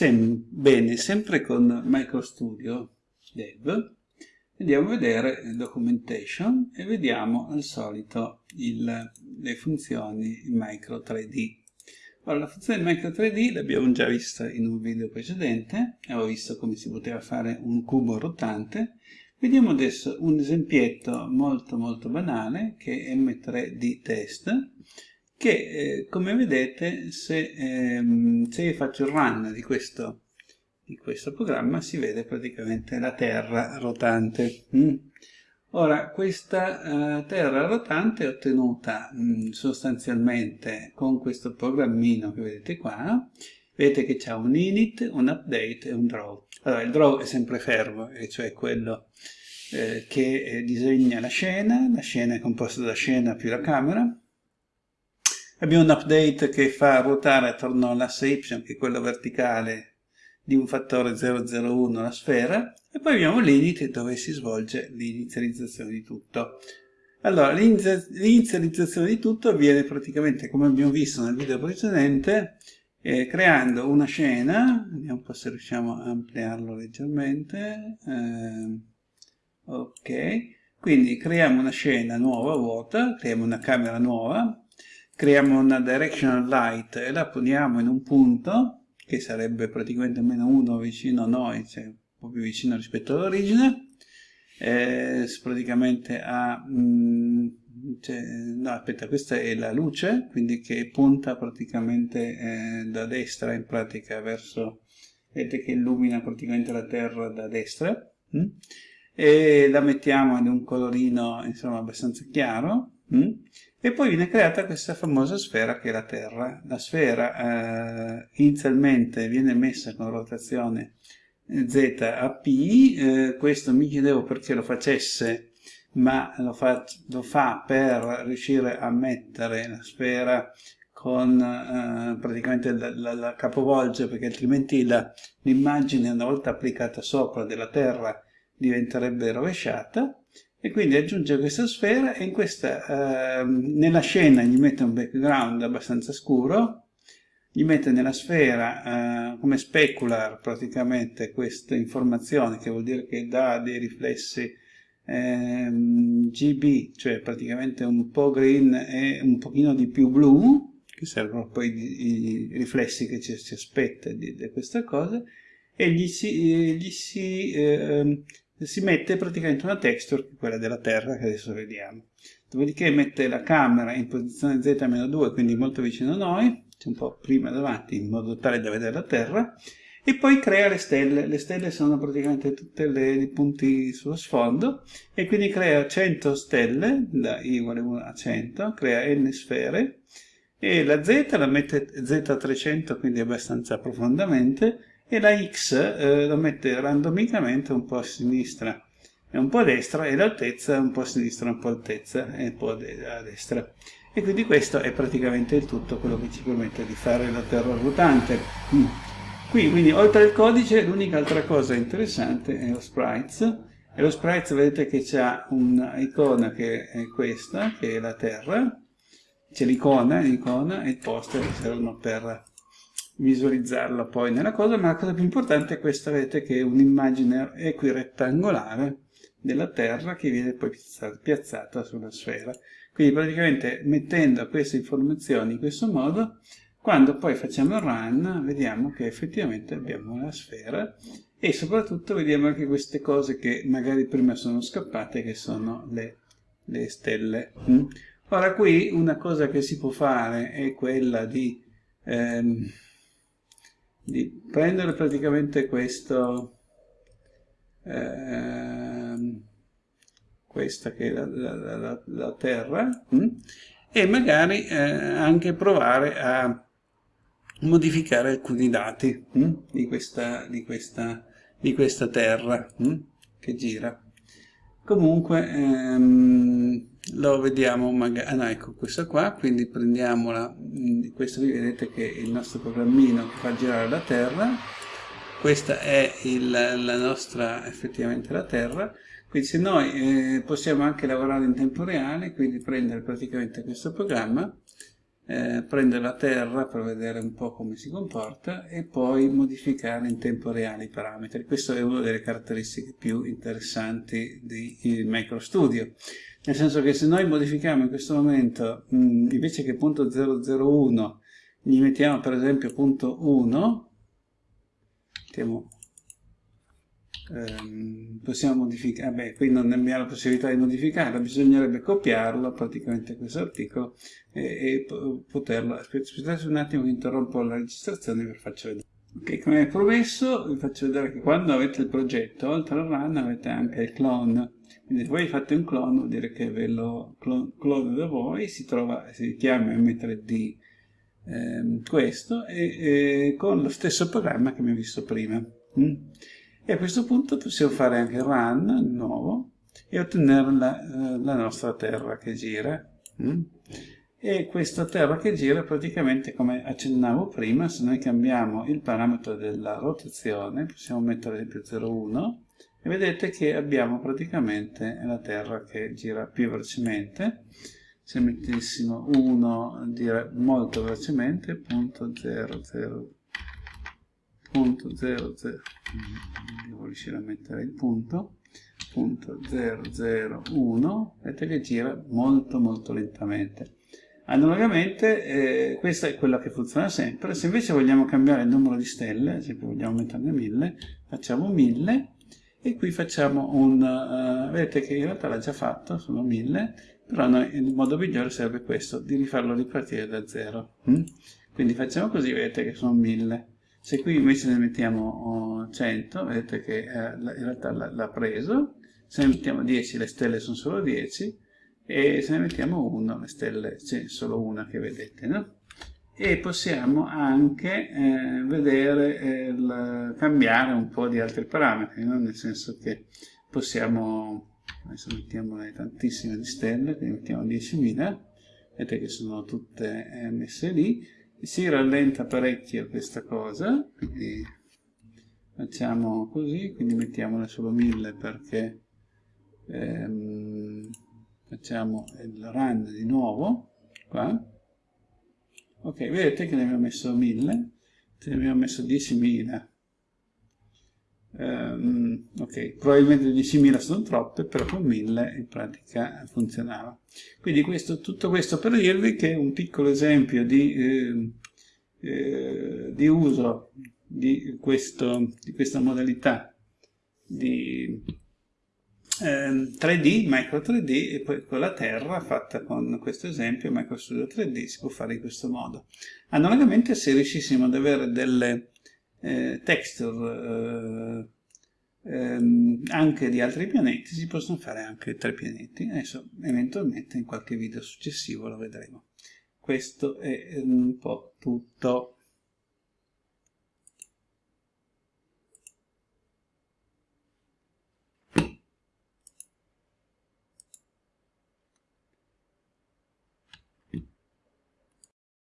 Sem bene, sempre con MicroStudio Dev, andiamo a vedere documentation e vediamo al solito il, le funzioni in Micro 3D. Ora, la funzione Micro 3D l'abbiamo già vista in un video precedente, avevo visto come si poteva fare un cubo rotante. Vediamo adesso un esempietto molto molto banale che è M3D test, che eh, come vedete se, ehm, se io faccio il run di questo, di questo programma si vede praticamente la terra rotante. Mm. Ora, questa uh, terra rotante è ottenuta mh, mm, sostanzialmente con questo programmino che vedete qua. Vedete che c'è un init, un update e un draw. Allora, il draw è sempre fermo, e cioè quello eh, che eh, disegna la scena. La scena è composta da scena più la camera. Abbiamo un update che fa ruotare attorno all'asse y, che è quello verticale, di un fattore 001 la sfera, e poi abbiamo l'init dove si svolge l'inizializzazione di tutto. Allora, l'inizializzazione di tutto avviene praticamente, come abbiamo visto nel video precedente, eh, creando una scena, vediamo un po' se riusciamo a ampliarlo leggermente, eh, ok, quindi creiamo una scena nuova, vuota, creiamo una camera nuova, creiamo una directional light e la poniamo in un punto, che sarebbe praticamente meno 1 vicino a noi, cioè un po' più vicino rispetto all'origine, eh, praticamente a... Mm, cioè, no, aspetta, questa è la luce, quindi che punta praticamente eh, da destra in pratica verso... vedete che illumina praticamente la terra da destra, mm? e la mettiamo in un colorino insomma abbastanza chiaro, mm? E poi viene creata questa famosa sfera che è la Terra. La sfera eh, inizialmente viene messa con rotazione eh, Z a P, eh, questo mi chiedevo perché lo facesse, ma lo fa, lo fa per riuscire a mettere la sfera con eh, praticamente la, la, la, capovolge perché altrimenti l'immagine una volta applicata sopra della Terra diventerebbe rovesciata e quindi aggiunge questa sfera e questa, eh, nella scena gli mette un background abbastanza scuro, gli mette nella sfera eh, come specular praticamente questa informazione che vuol dire che dà dei riflessi eh, GB, cioè praticamente un po' green e un pochino di più blu, che servono poi i riflessi che ci si aspetta di, di, questa cosa, e gli si, gli si eh, si mette praticamente una texture quella della Terra che adesso vediamo. Dopodiché mette la camera in posizione Z-2, quindi molto vicino a noi, un po' prima davanti in modo tale da vedere la Terra, e poi crea le stelle. Le stelle sono praticamente tutti i punti sullo sfondo, e quindi crea 100 stelle, da i uguale 1 a 100, crea n sfere, e la Z la mette Z300, quindi abbastanza profondamente, e la x eh, lo mette randomicamente un po' a sinistra e un po' a destra e l'altezza un po' a sinistra, un po' altezza e un po' a destra. E quindi questo è praticamente il tutto quello che ci permette di fare la terra ruotante. Mm. Qui, quindi, oltre al codice, l'unica altra cosa interessante è lo sprites. E lo sprites vedete che c'è un'icona che è questa, che è la terra. C'è l'icona, l'icona e il poster che servono per visualizzarla poi nella cosa, ma la cosa più importante è questa, vedete che è un'immagine equirettangolare della Terra che viene poi piazzata sulla sfera. Quindi praticamente mettendo queste informazioni in questo modo, quando poi facciamo il run, vediamo che effettivamente abbiamo la sfera e soprattutto vediamo anche queste cose che magari prima sono scappate, che sono le, le stelle. Mm? Ora qui una cosa che si può fare è quella di... Ehm, di prendere praticamente questo eh, questa che è la, la, la, la terra mh? Hm? e magari eh, anche provare a modificare alcuni dati mh? Hm? Di, questa, di, questa, di questa terra mh? Hm? che gira comunque ehm, lo vediamo magari, ah no ecco questa qua, quindi prendiamola, mm, questo qui vedete che è il nostro programmino che fa girare la Terra, questa è il, la nostra, effettivamente la Terra, quindi se noi eh, possiamo anche lavorare in tempo reale, quindi prendere praticamente questo programma, eh, prendere la terra per vedere un po' come si comporta e poi modificare in tempo reale i parametri. Questa è una delle caratteristiche più interessanti di MicroStudio, nel senso che se noi modifichiamo in questo momento, mh, mm, invece che punto 001, gli mettiamo per esempio punto 1, mettiamo ehm, possiamo modificare, beh, qui non abbiamo la possibilità di modificarlo, bisognerebbe copiarlo praticamente questo articolo e, e poterlo, aspettate un attimo che interrompo la registrazione vi faccio vedere. Ok, come promesso vi faccio vedere che quando avete il progetto, oltre al run avete anche il clone. Quindi se voi fate un clone vuol dire che ve lo clone da voi, si, trova, si chiama M3D eh, questo, e, e, con lo stesso programma che abbiamo visto prima. Mm? E a questo punto possiamo fare anche run di nuovo e ottenere la, eh, la nostra terra che gira. Mm? E questa terra che gira praticamente come accennavo prima, se noi cambiamo il parametro della rotazione, possiamo mettere ad esempio 0,1 e vedete che abbiamo praticamente la terra che gira più velocemente se mettessimo 1 dire molto velocemente punto 00 punto 00 devo riuscire a mettere il punto. Punto 001 vedete che gira molto molto lentamente. Analogamente eh, questa è quella che funziona sempre. Se invece vogliamo cambiare il numero di stelle esempio vogliamo metterne 1000 facciamo 1000 e qui facciamo un uh, vedete che in realtà l'ha già fatto sono 1000 però noi, il modo migliore sarebbe questo di rifarlo ripartire da 0 mm? quindi facciamo così vedete che sono 1000 se qui invece ne mettiamo 100, vedete che eh, in realtà l'ha preso, se ne mettiamo 10 le stelle sono solo 10 e se ne mettiamo 1 le stelle c'è solo una che vedete, no? E possiamo anche eh, vedere, eh, cambiare un po' di altri parametri, no? nel senso che possiamo, adesso mettiamo tantissime di stelle, quindi mettiamo 10.000, vedete che sono tutte eh, messe lì, si rallenta parecchio questa cosa, quindi facciamo così, quindi mettiamone solo 1000 perché ehm, facciamo il run di nuovo, qua. Ok, vedete che ne abbiamo messo 1000, ne abbiamo messo 10.000. Um, ok, probabilmente 10.000 sono troppe, però con 1000 in pratica funzionava. Quindi questo, tutto questo per dirvi che un piccolo esempio di, eh, eh, di uso di, questo, di, questa modalità di eh, 3D, Micro 3D e poi con la Terra fatta con questo esempio Micro Studio 3D si può fare in questo modo. Analogamente se riuscissimo ad avere delle eh, texture eh, ehm, anche di altri pianeti si possono fare anche tre pianeti. Adesso eventualmente in qualche video successivo lo vedremo. Questo è un po' tutto